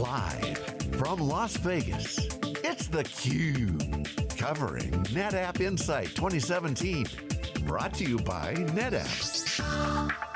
Live from Las Vegas, it's theCUBE. Covering NetApp Insight 2017. Brought to you by NetApp.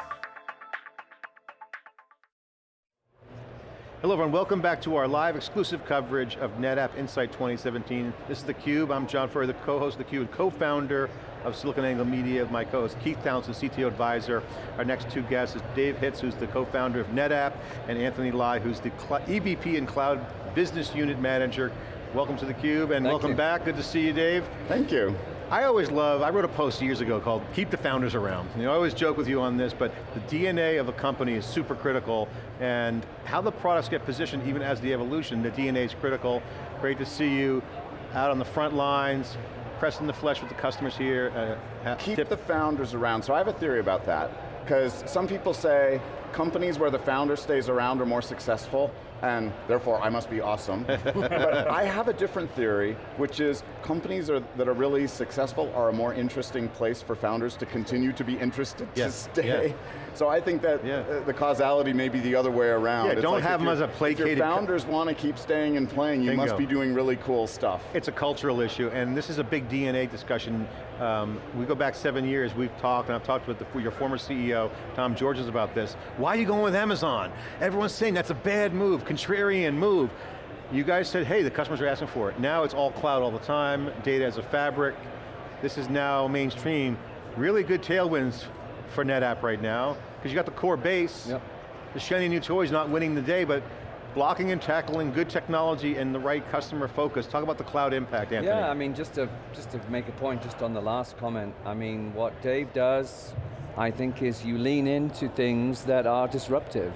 Hello everyone, welcome back to our live exclusive coverage of NetApp Insight 2017. This is theCUBE, I'm John Furrier, the co-host of theCUBE and co-founder of SiliconANGLE Media, my co-host Keith Townsend, CTO advisor. Our next two guests is Dave Hitz, who's the co-founder of NetApp, and Anthony Lye, who's the EVP and Cloud Business Unit Manager. Welcome to theCUBE, and Thank welcome you. back, good to see you, Dave. Thank you. I always love, I wrote a post years ago called Keep the Founders Around. You know, I always joke with you on this, but the DNA of a company is super critical, and how the products get positioned, even as the evolution, the DNA is critical. Great to see you out on the front lines, pressing the flesh with the customers here. Uh, Keep tip- the founders around. So I have a theory about that. Because some people say companies where the founder stays around are more successful, and therefore I must be awesome. but I have a different theory, which is companies are, that are really successful are a more interesting place for founders to continue to be interested Yes, to stay. yeah. So I think that Yeah. uh, the causality may be the other way around. Yeah, It's don't like have them as a placated If your founders want to keep staying and playing, you must be doing really cool stuff. It's a cultural issue, and this is a big DNA discussion. Um, we go back seven years, we've talked, and I've talked with the, your former CEO, Tom Georgens, about this. Why are you going with Amazon? Everyone's saying that's a bad move, contrarian move. You guys said, hey, the customers are asking for it. Now it's all cloud all the time, data as a fabric. This is now mainstream. Really good tailwinds for NetApp right now, because you got the core base. Yep. The shiny new toys not winning the day, but blocking and tackling good technology and the right customer focus. Talk about the cloud impact, Anthony. Yeah, I mean, just to, just to make a point just on the last comment, I mean, what Dave does, I think is you lean into things that are disruptive.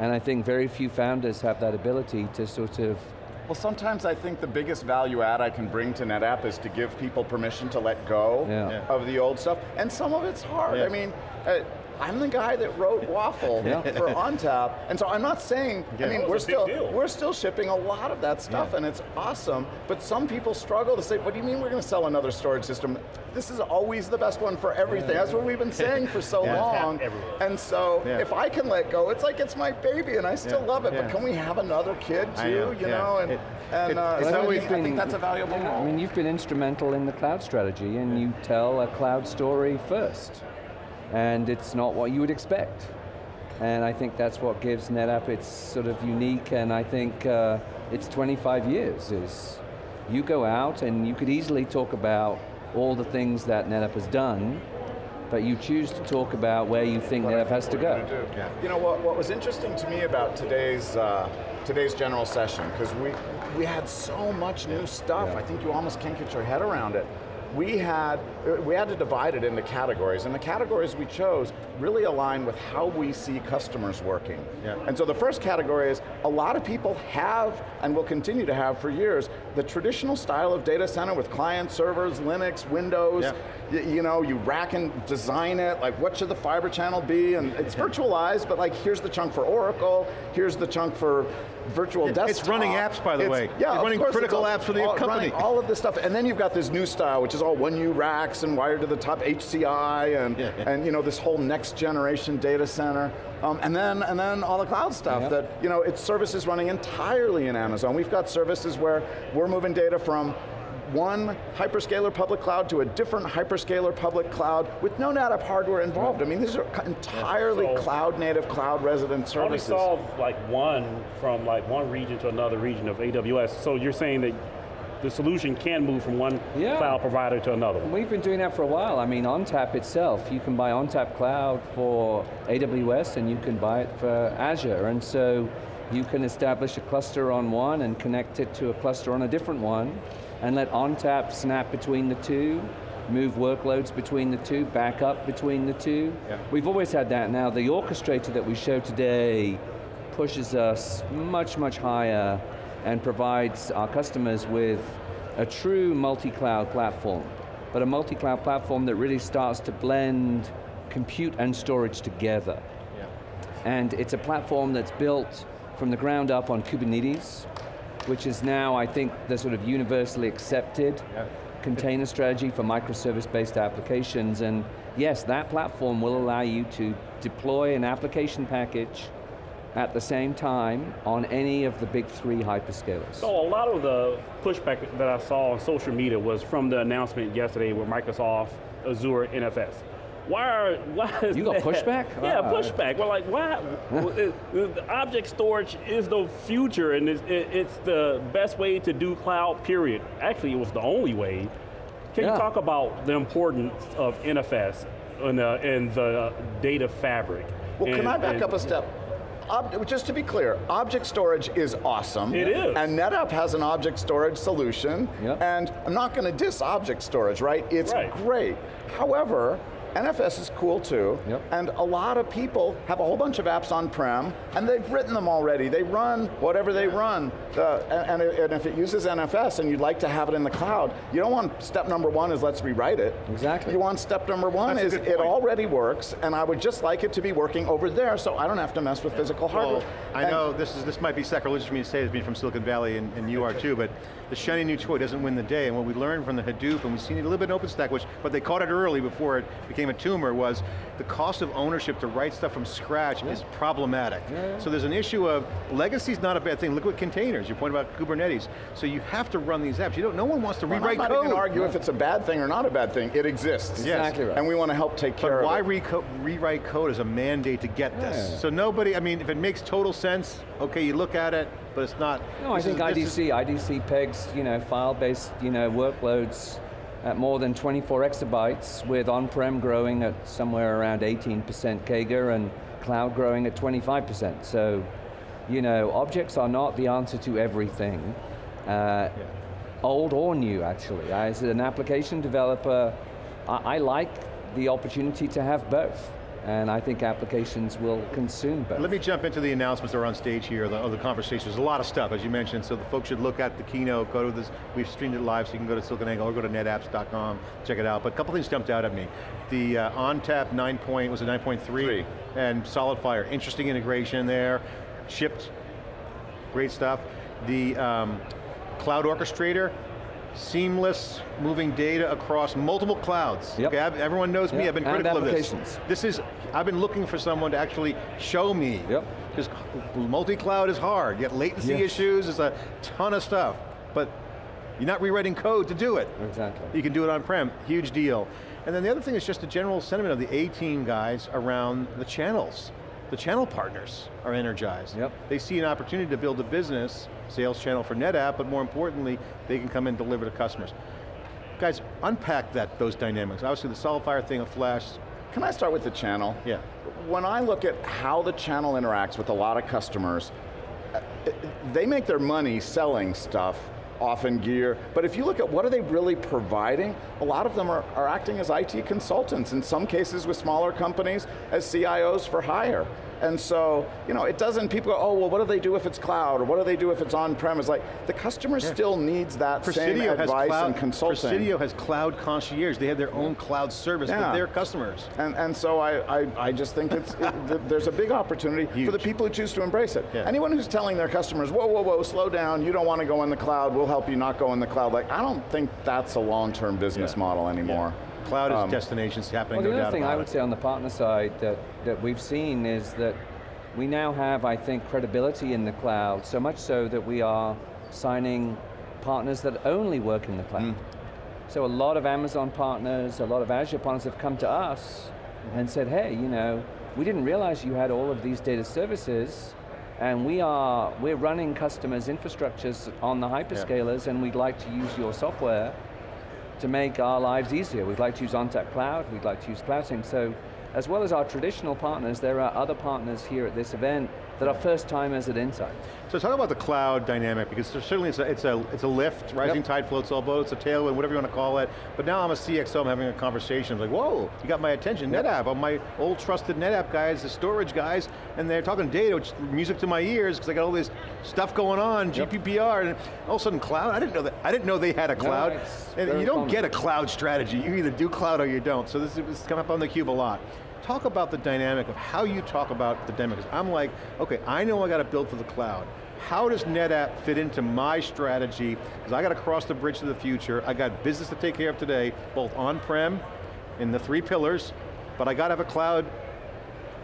And I think very few founders have that ability to sort of, Well, sometimes I think the biggest value add I can bring to NetApp is to give people permission to let go Yeah. Yeah. of the old stuff, and some of it's hard. Yeah. I mean, uh, I'm the guy that wrote WAFL Yeah. for ONTAP, and so I'm not saying, Yeah. I mean, That we're was a big still, deal. we're still shipping a lot of that stuff, Yeah. and it's awesome, but some people struggle to say, what do you mean we're going to sell another storage system? This is always the best one for everything. That's what we've been saying for so Yeah. long, and so Yeah. if I can let go, it's like it's my baby, and I still Yeah. love it, Yeah. but can we have another kid too, know, you yeah. know, and, It- and uh, it's so I, always think, I think that's a valuable Yeah, role. I mean, you've been instrumental in the cloud strategy and you tell a cloud story first. And it's not what you would expect. And I think that's what gives NetApp its sort of unique, and I think uh, it's 25 years is, you go out and you could easily talk about all the things that NetApp has done, but you choose to talk about where you think NetApp has to go. Yeah. You know what? What was interesting to me about today's uh, today's general session because we we had so much new stuff. Yeah. I think you almost can't get your head around it. We had Uh, we had to divide it into categories, and the categories we chose really align with how we see customers working. Yeah. And so the first category is a lot of people have and will continue to have for years the traditional style of data center with client servers, Linux, Windows. Yeah. You know, you rack and design it, like what should the fiber channel be, and it's virtualized, but like here's the chunk for Oracle, here's the chunk for virtual It's- desktop. it's running apps, by the It's- way. Yeah, running critical apps for the all- company. all of this stuff, and then you've got this new style, which is all one U racks and wired to the top HCI, and, Yeah, yeah. and you know, this whole next generation data center. Um, and then and then all the cloud stuff Yeah. that, you know, it's services running entirely in Amazon. We've got services where we're moving data from one hyperscaler public cloud to a different hyperscaler public cloud with no NetApp hardware involved. I mean, these are entirely So- cloud native, cloud resident Only services. solve like one from like one region to another region of AWS. So you're saying that the solution can move from one Yeah. cloud provider to another. We've been doing that for a while. I mean, ONTAP itself, you can buy ONTAP Cloud for AWS and you can buy it for Azure. And so you can establish a cluster on one and connect it to a cluster on a different one and let ONTAP snap between the two, move workloads between the two, back up between the two. Yeah. We've always had that. Now the orchestrator that we show today pushes us much, much higher and provides our customers with a true multi-cloud platform, but a multi-cloud platform that really starts to blend compute and storage together. Yeah. And it's a platform that's built from the ground up on Kubernetes, which is now, I think, the sort of universally accepted Yeah. container strategy for microservice-based applications. And yes, that platform will allow you to deploy an application package at the same time on any of the big three hyperscalers. So a lot of the pushback that I saw on social media was from the announcement yesterday with Microsoft Azure NFS. Why are, why is You got that- pushback? Yeah, Ah. pushback. Well, like, why? well, it- the object storage is the future and it's, it's the best way to do cloud, period. Actually, it was the only way. Can Yeah. you talk about the importance of NFS and the, and the data fabric? Well, can And- I back and- up a step? Just to be clear, object storage is awesome. It is. And NetApp has an object storage solution. Yep. And I'm not going to diss object storage, right? It's Right. great. However, NFS is cool too, Yep. and a lot of people have a whole bunch of apps on-prem, and they've written them already. They run whatever they run, The- and, and, and if it uses NFS and you'd like to have it in the cloud, you don't want step number one is let's rewrite it. Exactly. You want step number one That's is it already works, and I would just like it to be working over there so I don't have to mess with physical hardware. Well, I And- know this is this might be sacrilegious for me to say, as being from Silicon Valley, and, and you are too, but the shiny new toy doesn't win the day, and what we learned from the Hadoop, and we've seen it a little bit in OpenStack, which, but they caught it early before it became a tumor, was the cost of ownership to write stuff from scratch is problematic. Yeah, yeah. So there's an issue of, legacy's not a bad thing, look at containers, you point about Kubernetes. So you have to run these apps. You don't, no one wants to Well, rewrite I'm not code. even going to argue if it's a bad thing or not a bad thing. It exists. Yes. Exactly right. And we want to help take care But why of it. But why rewrite code as a mandate to get this? So nobody, I mean, if it makes total sense, okay, you look at it, but it's not. No, I think is- this is- IDC, IDC you know, file-based, you know, workloads at more than 24 exabytes with on-prem growing at somewhere around 18% CAGR and cloud growing at 25%. So, you know, objects are not the answer to everything. Uh, Old or new, actually. As an application developer, I, I like the opportunity to have both. And I think applications will consume both. Let me jump into the announcements that are on stage here, the, of the conversation. There's a lot of stuff, as you mentioned, so the folks should look at the keynote, go to this, we've streamed it live, so you can go to SiliconANGLE or go to netapps.com, check it out. But a couple things jumped out at me. The uh, ONTAP 9 point, was it 9.3? And SolidFire, interesting integration there, shipped, great stuff. The um, Cloud Orchestrator, seamless moving data across multiple clouds. Yep. Okay, I've- everyone knows me, I've been critical of this. This is, I've been looking for someone to actually show me. Yep. Because multi-cloud is hard, you got latency Yes. issues, there's a ton of stuff. But you're not rewriting code to do it. Exactly. You can do it on-prem, huge deal. And then the other thing is just the general sentiment of the A-team guys around the channels. The channel partners are energized. Yep. They see an opportunity to build a business, sales channel for NetApp, but more importantly, they can come and deliver to customers. Guys, unpack that, those dynamics. Obviously the SolidFire thing, of flash, Can I start with the channel? Yeah. When I look at how the channel interacts with a lot of customers, uh, they make their money selling stuff, often gear, but if you look at what are they really providing, a lot of them are, are acting as IT consultants, in some cases with smaller companies, as CIOs for hire. And so, you know, it doesn't, people go, oh, well, what do they do if it's cloud, or what do they do if it's on-premise? Like, the customer still needs that same Presidio has advice cloud, and consulting. Presidio has cloud concierge. They have their own cloud service Yeah. for their customers. And, and so I, I, I just think it's, it, there's a big opportunity for the people who choose to embrace it. Yeah. Anyone who's telling their customers, whoa, whoa, whoa, slow down, you don't want to go in the cloud, we'll help you not go in the cloud. Like, I don't think that's a long-term business Yeah. model anymore. Cloud is Um, destinations happening, Well, the other thing I would say on the partner side that, that we've seen is that we now have, I think, credibility in the cloud, so much so that we are signing partners that only work in the cloud. So a lot of Amazon partners, a lot of Azure partners have come to us and said, hey, you know, we didn't realize you had all of these data services, and we are, we're running customers' infrastructures on the hyperscalers, and we'd like to use your software to make our lives easier. We'd like to use ONTAP Cloud, we'd like to use CloudSync. So as well as our traditional partners, there are other partners here at this event that are first timers at Insight. So talk about the cloud dynamic, because certainly it's a, it's a, it's a lift, rising Yep. tide floats all boats, a tailwind, whatever you want to call it. But now I'm a CXO, I'm having a conversation, I'm like, whoa, you got my attention, NetApp, I'm my old trusted NetApp guys, the storage guys, and they're talking data, which is music to my ears, because I got all this stuff going on, Yep. GDPR, and all of a sudden cloud, I didn't know that, I didn't know they had a cloud. it's and you don't common. get a cloud strategy, you either do cloud or you don't. So this is come up on theCUBE a lot. Talk about the dynamic of how you talk about the dynamic. 'Cause I'm like, okay, I know I got to build for the cloud. How does NetApp fit into my strategy? Because I got to cross the bridge to the future. I got business to take care of today, both on-prem, in the three pillars, but I got to have a cloud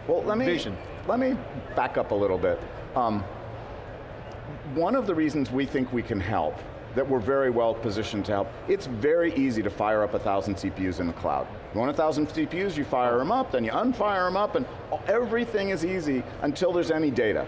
Well, let me, Vision. let me back up a little bit. Um, one of the reasons we think we can help, that we're very well positioned to help, it's very easy to fire up a thousand CPUs in the cloud. You want a thousand CPUs, you fire them up, then you unfire them up, and everything is easy until there's any data.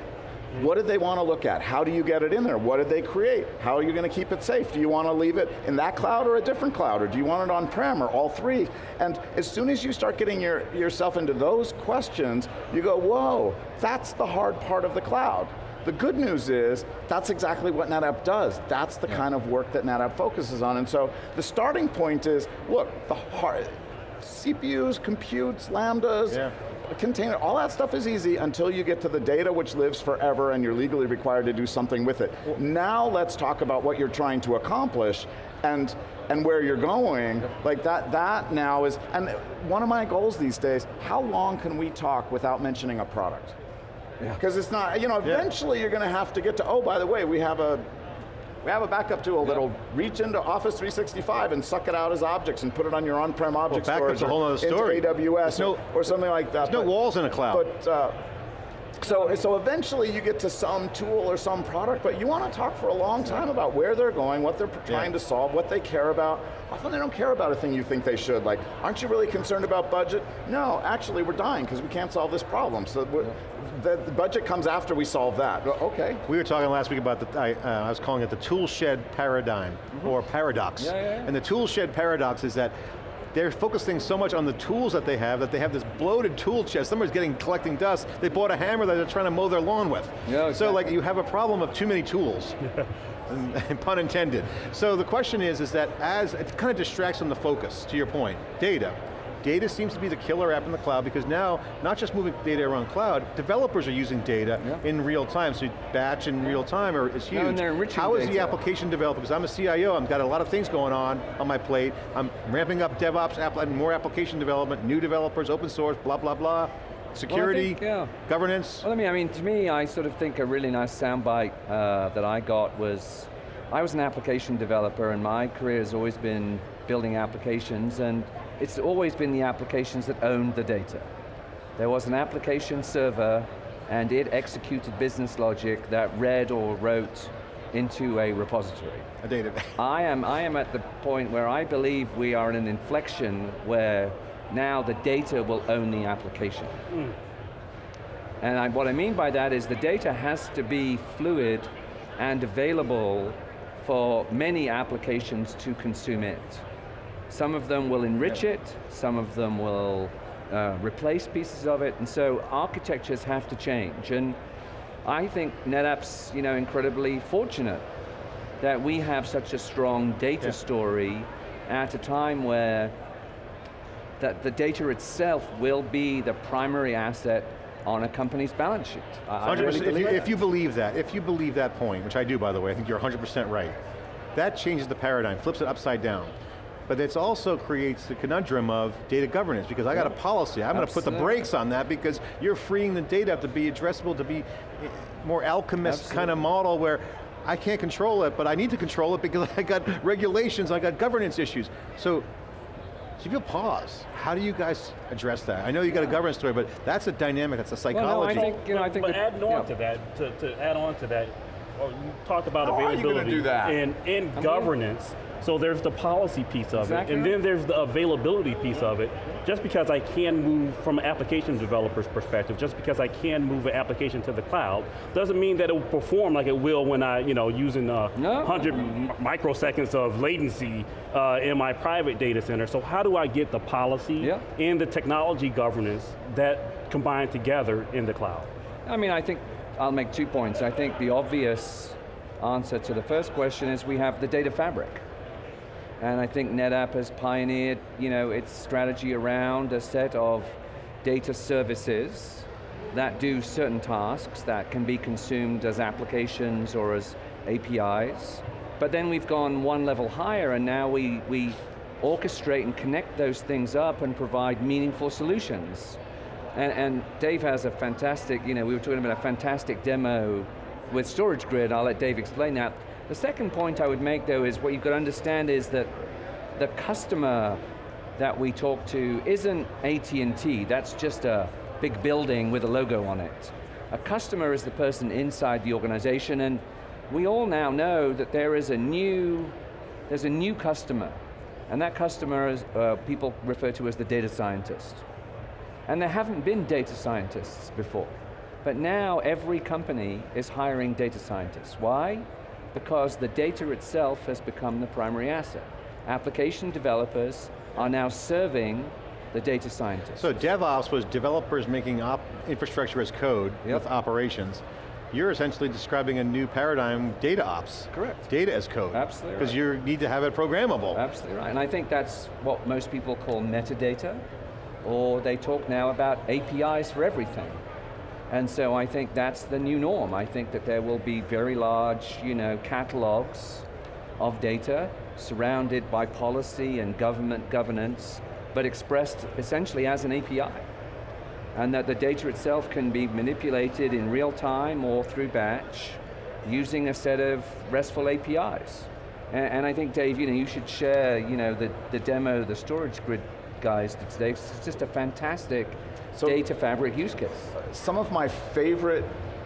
What did they want to look at? How do you get it in there? What did they create? How are you going to keep it safe? Do you want to leave it in that cloud or a different cloud? Or do you want it on-prem or all three? And as soon as you start getting your, yourself into those questions, you go, whoa, that's the hard part of the cloud. The good news is, that's exactly what NetApp does. That's the yeah. kind of work that NetApp focuses on. And so the starting point is, look, the hard, CPUs, computes, lambdas, yeah container, all that stuff is easy until you get to the data which lives forever and you're legally required to do something with it. Now let's talk about what you're trying to accomplish and and where you're going, like that, that now is, and one of my goals these days, how long can we talk without mentioning a product? Because yeah. it's not, you know, eventually yeah. you're going to have to get to, oh, by the way, we have a we have a backup tool that'll reach into Office 365 and suck it out as objects and put it on your on-prem object well, storage. a whole other story. AWS no, or, something like that. There's but, no walls in a cloud. But, uh, so, so eventually you get to some tool or some product, but you want to talk for a long time about where they're going, what they're trying yeah. to solve, what they care about. Often they don't care about a thing you think they should, like, aren't you really concerned about budget? No, actually we're dying because we can't solve this problem. So the, the, budget comes after we solve that. Okay. We were talking last week about the, I, uh, I was calling it the tool shed paradigm, mm -hmm. or paradox. Yeah. And the tool shed paradox is that they're focusing so much on the tools that they have that they have this bloated tool chest. Somebody's getting collecting dust. They bought a hammer that they're trying to mow their lawn with. Yeah, exactly. So like you have a problem of too many tools. pun intended. So the question is, is that as, it kind of distracts from the focus, to your point, data. Data seems to be the killer app in the cloud because now, not just moving data around cloud, developers are using data yeah. in real time, so batch in real time are, is huge. No, and How is the application developer, because I'm a CIO, I've got a lot of things going on on my plate, I'm ramping up DevOps, app, and more application development, new developers, open source, blah, blah, blah. Security, well, think, yeah. governance. Well, I mean, I mean, to me, I sort of think a really nice soundbite uh, that I got was, I was an application developer and my career has always been building applications and it's always been the applications that owned the data. There was an application server and it executed business logic that read or wrote into a repository. A database. I am, I am at the point where I believe we are in an inflection where now the data will own the application. Mm. And I, what I mean by that is the data has to be fluid and available for many applications to consume it. Some of them will enrich it, some of them will uh, replace pieces of it, and so architectures have to change. And I think NetApp's you know, incredibly fortunate that we have such a strong data yeah. story at a time where that the data itself will be the primary asset on a company's balance sheet. I, really if, you, if, you, believe that, if you believe that point, which I do by the way, I think you're 100% right, that changes the paradigm, flips it upside down but it also creates the conundrum of data governance because I got a policy, I'm going to put the brakes on that because you're freeing the data to be addressable, to be eh, more alchemist Absolutely. kind of model where I can't control it, but I need to control it because I got regulations, I got governance issues. So, so if you pause, how do you guys address that? I know you got a governance story, but that's a dynamic, that's a psychology. Well, no, I think, you know, I think but that, adding on yeah. to that, to, to add on to that, you talked about how availability and, and governance. So there's the policy piece of exactly. it, and then there's the availability piece of it. Just because I can move from an application developer's perspective, just because I can move an application to the cloud, doesn't mean that it will perform like it will when I, you know, using uh, no. 100 microseconds of latency uh, in my private data center. So how do I get the policy yeah. and the technology governance that combine together in the cloud? I mean, I think I'll make two points. I think the obvious answer to the first question is we have the data fabric. And I think NetApp has pioneered you know, its strategy around a set of data services that do certain tasks that can be consumed as applications or as APIs. But then we've gone one level higher and now we, we orchestrate and connect those things up and provide meaningful solutions. And, and Dave has a fantastic, you know, we were talking about a fantastic demo with StorageGRID, I'll let Dave explain that. The second point I would make though is what you've got to understand is that the customer that we talk to isn't AT&T, that's just a big building with a logo on it. A customer is the person inside the organization and we all now know that there is a new, there's a new customer and that customer is, uh, people refer to as the data scientist. And there haven't been data scientists before. But now every company is hiring data scientists. Why? Because the data itself has become the primary asset. Application developers are now serving the data scientists. So DevOps was developers making infrastructure as code yep. with operations. You're essentially describing a new paradigm, data ops. Correct. Data as code. Absolutely Because right. you need to have it programmable. Absolutely right, and I think that's what most people call metadata, or they talk now about APIs for everything. And so I think that's the new norm. I think that there will be very large you know, catalogs of data surrounded by policy and government governance, but expressed essentially as an API. And that the data itself can be manipulated in real time or through batch using a set of RESTful APIs. And, and I think, Dave, you know, you should share you know, the, the demo the StorageGRID guys today. It's just a fantastic so data fabric use case. Some of my favorite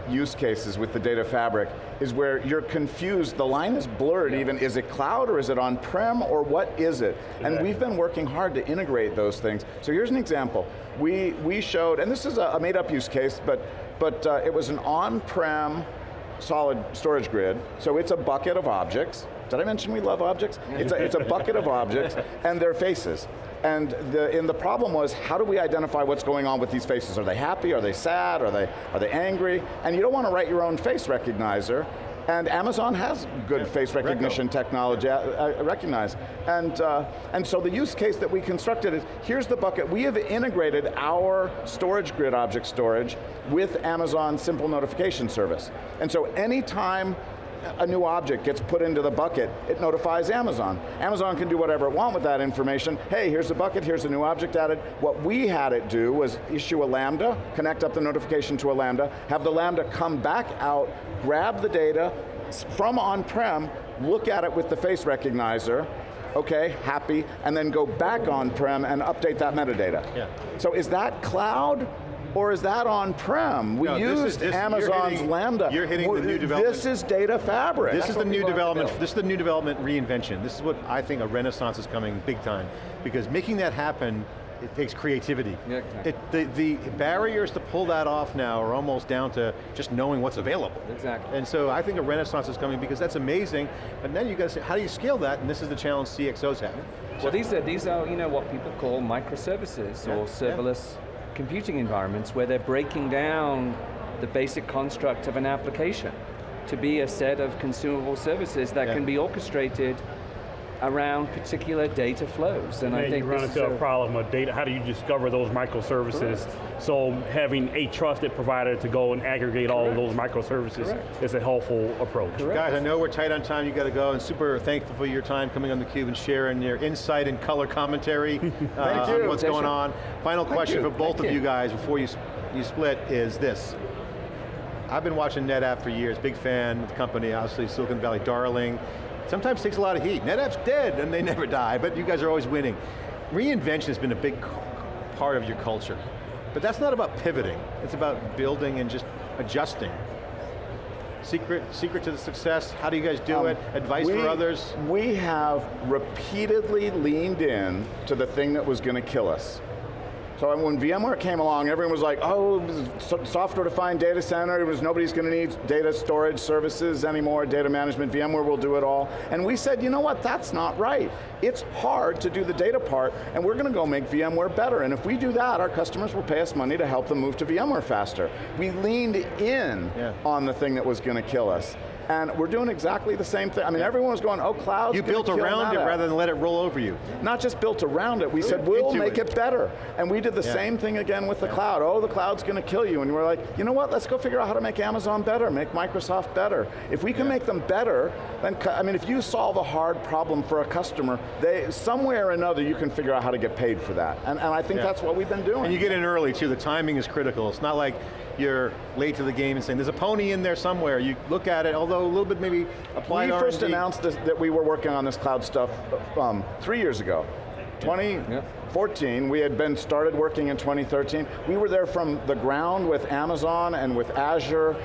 use cases with the data fabric is where you're confused, the line is blurred yeah. even, is it cloud or is it on-prem or what is it? Exactly. And we've been working hard to integrate those things. So here's an example. We, we showed, and this is a, a made up use case, but, but uh, it was an on-prem solid StorageGRID, so it's a bucket of objects. Did I mention we love objects? It's a, it's a bucket of objects, and their faces. And the, and the problem was, how do we identify what's going on with these faces? Are they happy, are they sad, are they, are they angry? And you don't want to write your own face recognizer, and Amazon has good yeah, face recognition Reco. technology, uh, uh, recognize. And, uh, and so the use case that we constructed is, here's the bucket, we have integrated our StorageGRID object storage with Amazon Simple Notification Service. And so anytime a new object gets put into the bucket, it notifies Amazon. Amazon can do whatever it wants with that information. Hey, here's the bucket, here's a new object added. What we had it do was issue a Lambda, connect up the notification to a Lambda, have the Lambda come back out, grab the data from on-prem, look at it with the face recognizer, okay, happy, and then go back on-prem and update that metadata. Yeah. So is that cloud? Or is that on-prem? We no, used this is, this, Amazon's you're hitting, Lambda. You're hitting the new development. This is data fabric. This That's is the new development, this is the new development reinvention. This is what I think a renaissance is coming big time. Because making that happen, it takes creativity. Yeah, exactly. it, the, the barriers to pull that off now are almost down to just knowing what's available. Exactly. And so I think a renaissance is coming because that's amazing, but then you got to say, how do you scale that? And this is the challenge CXOs have. Well, these are, these are you know, what people call microservices yeah, or serverless yeah computing environments where they're breaking down the basic construct of an application to be a set of consumable services that yeah. can be orchestrated around particular data flows. And, and I think you run into a, a, problem of data, how do you discover those microservices? Correct. So having a trusted provider to go and aggregate Correct. all of those microservices Correct. is a helpful approach. Guys, I know we're tight on time, you got to go, and super thankful for your time coming on theCUBE and sharing your insight and color commentary uh, on what's going on. Final Thank question you. for both Thank of you. you guys before you, you split is this. I've been watching NetApp for years, big fan of the company, obviously Silicon Valley darling sometimes takes a lot of heat. NetApp's dead and they never die, but you guys are always winning. Reinvention has been a big part of your culture. But that's not about pivoting, it's about building and just adjusting. Secret, secret to the success, how do you guys do um, it? Advice we, for others? We have repeatedly leaned in to the thing that was going to kill us. So when VMware came along, everyone was like, oh, software-defined data center, it was nobody's going to need data storage services anymore, data management, VMware will do it all. And we said, you know what, that's not right. It's hard to do the data part, and we're going to go make VMware better. And if we do that, our customers will pay us money to help them move to VMware faster. We leaned in yeah. on the thing that was going to kill us and we're doing exactly the same thing. I mean, everyone was going, oh, cloud's You built around it rather than let it roll over you. Not just built around it, we said, we'll make it. it. better. And we did the yeah. same thing again with the yeah. cloud. Oh, the cloud's going to kill you. And we're like, you know what, let's go figure out how to make Amazon better, make Microsoft better. If we can yeah. make them better, then, I mean, if you solve a hard problem for a customer, they, somewhere or another you can figure out how to get paid for that. And, and I think that's what we've been doing. And you get in early too, the timing is critical. It's not like you're late to the game and saying, there's a pony in there somewhere. You look at it, although a little bit maybe applied We first announced this, that we were working on this cloud stuff um, three years ago. 2014, we had been started working in 2013. We were there from the ground with Amazon and with Azure,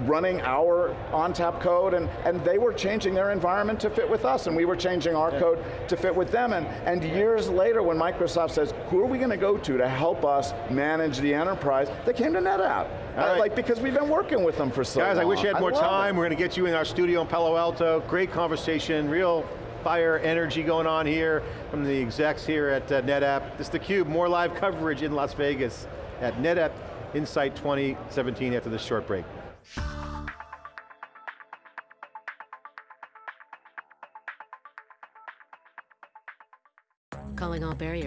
running our ONTAP code, and, and they were changing their environment to fit with us, and we were changing our yeah. code to fit with them. And, and years later, when Microsoft says, who are we going to go to to help us manage the enterprise, they came to NetApp. Uh, like, because we've been working with them for so Guys, long. Guys, I wish you had more time. It. We're going to get you in our studio in Palo Alto. Great conversation, real fire energy going on here from the execs here at uh, NetApp. This is theCUBE, more live coverage in Las Vegas at NetApp Insight 2017 after this short break. Calling all barrier